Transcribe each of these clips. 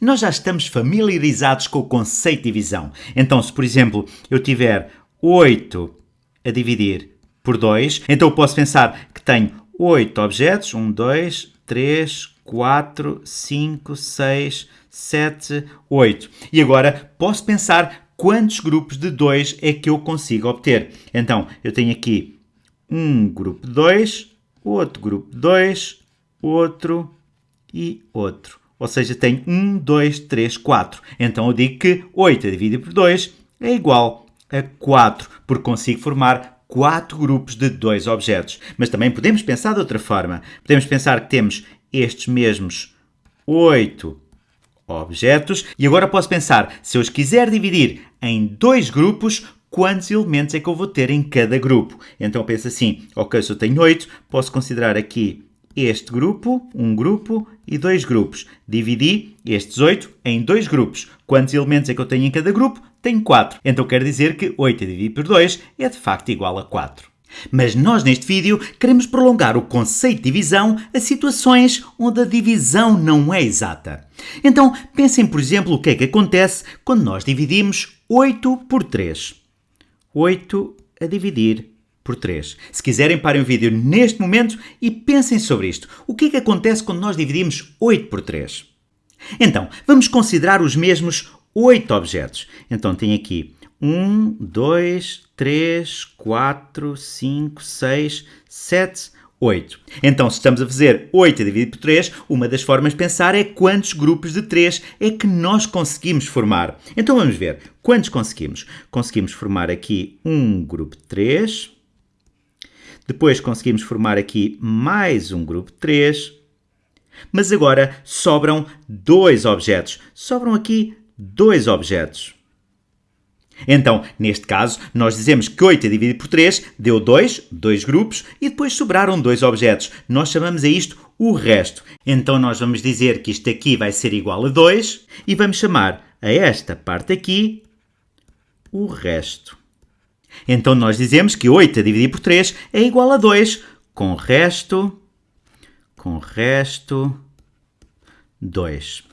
Nós já estamos familiarizados com o conceito de divisão. Então, se por exemplo eu tiver 8 a dividir por 2, então eu posso pensar que tenho 8 objetos, 1, 2, 3, 4, 5, 6, 7, 8. E agora posso pensar quantos grupos de 2 é que eu consigo obter. Então, eu tenho aqui um grupo de 2, outro grupo de 2, outro e outro. Ou seja, tenho 1, 2, 3, 4. Então eu digo que 8 dividido por 2 é igual a 4, porque consigo formar 4 grupos de 2 objetos. Mas também podemos pensar de outra forma. Podemos pensar que temos estes mesmos 8 objetos e agora posso pensar, se eu os quiser dividir em dois grupos, quantos elementos é que eu vou ter em cada grupo? Então eu penso assim, ok, se eu tenho 8, posso considerar aqui este grupo, um grupo e dois grupos. Dividi estes 8 em dois grupos. Quantos elementos é que eu tenho em cada grupo? Tenho 4. Então quer dizer que 8 dividido por 2 é de facto igual a 4. Mas nós neste vídeo queremos prolongar o conceito de divisão a situações onde a divisão não é exata. Então pensem, por exemplo, o que é que acontece quando nós dividimos 8 por 3. 8 a dividir por 3. Se quiserem, parem o vídeo neste momento e pensem sobre isto. O que é que acontece quando nós dividimos 8 por 3? Então, vamos considerar os mesmos 8 objetos. Então, tem aqui 1, 2, 3, 4, 5, 6, 7, 8. Então, se estamos a fazer 8 dividido por 3, uma das formas de pensar é quantos grupos de 3 é que nós conseguimos formar. Então, vamos ver. Quantos conseguimos? Conseguimos formar aqui um grupo de 3, depois conseguimos formar aqui mais um grupo de 3. Mas agora sobram dois objetos. Sobram aqui dois objetos. Então, neste caso, nós dizemos que 8 dividido por 3 deu 2, dois grupos, e depois sobraram dois objetos. Nós chamamos a isto o resto. Então, nós vamos dizer que isto aqui vai ser igual a 2 e vamos chamar a esta parte aqui o resto. Então nós dizemos que 8 a dividir por 3 é igual a 2, com resto, com resto, 2.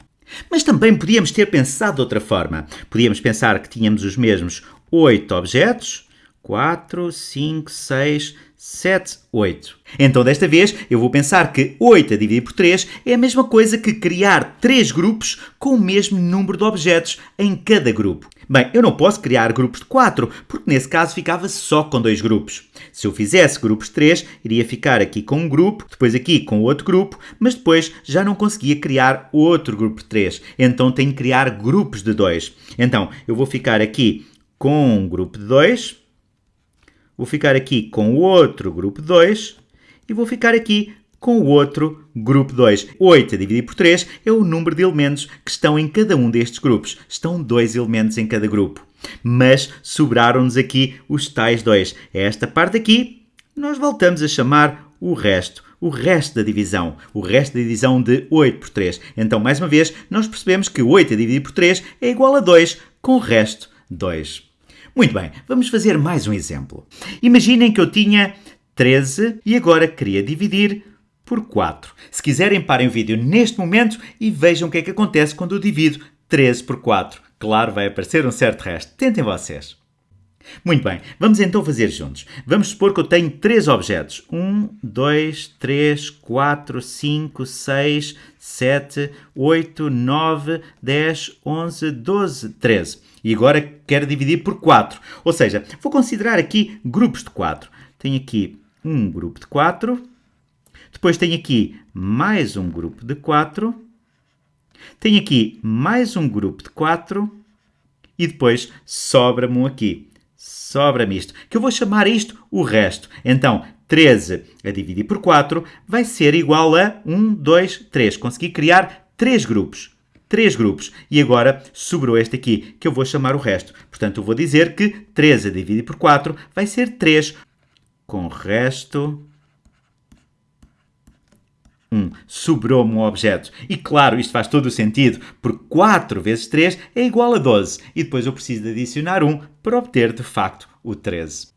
Mas também podíamos ter pensado de outra forma. Podíamos pensar que tínhamos os mesmos 8 objetos, 4, 5, 6, 7, 8. Então, desta vez, eu vou pensar que 8 a dividir por 3 é a mesma coisa que criar 3 grupos com o mesmo número de objetos em cada grupo. Bem, eu não posso criar grupos de 4, porque nesse caso ficava só com dois grupos. Se eu fizesse grupos de 3, iria ficar aqui com um grupo, depois aqui com outro grupo, mas depois já não conseguia criar outro grupo de 3. Então tenho que criar grupos de 2. Então, eu vou ficar aqui com um grupo de 2, vou ficar aqui com outro grupo de 2 e vou ficar aqui com o outro grupo 2. 8 a dividir por 3 é o número de elementos que estão em cada um destes grupos. Estão dois elementos em cada grupo. Mas sobraram-nos aqui os tais dois. Esta parte aqui nós voltamos a chamar o resto. O resto da divisão. O resto da divisão de 8 por 3. Então, mais uma vez, nós percebemos que 8 a dividir por 3 é igual a 2, com o resto 2. Muito bem, vamos fazer mais um exemplo. Imaginem que eu tinha 13 e agora queria dividir por 4. Se quiserem, parem o vídeo neste momento e vejam o que é que acontece quando eu divido 13 por 4. Claro, vai aparecer um certo resto. Tentem vocês. Muito bem, vamos então fazer juntos. Vamos supor que eu tenho três objetos. 1, 2, 3, 4, 5, 6, 7, 8, 9, 10, 11, 12, 13. E agora quero dividir por 4. Ou seja, vou considerar aqui grupos de 4. Tenho aqui um grupo de 4, depois tenho aqui mais um grupo de 4. Tenho aqui mais um grupo de 4. E depois sobra-me um aqui. Sobra-me isto. Que eu vou chamar isto o resto. Então, 13 a dividir por 4 vai ser igual a 1, 2, 3. Consegui criar 3 grupos. 3 grupos. E agora sobrou este aqui, que eu vou chamar o resto. Portanto, eu vou dizer que 13 a dividir por 4 vai ser 3, com o resto 1. Sobrou-me um objeto. E claro, isto faz todo o sentido, porque 4 vezes 3 é igual a 12. E depois eu preciso de adicionar 1 para obter, de facto, o 13.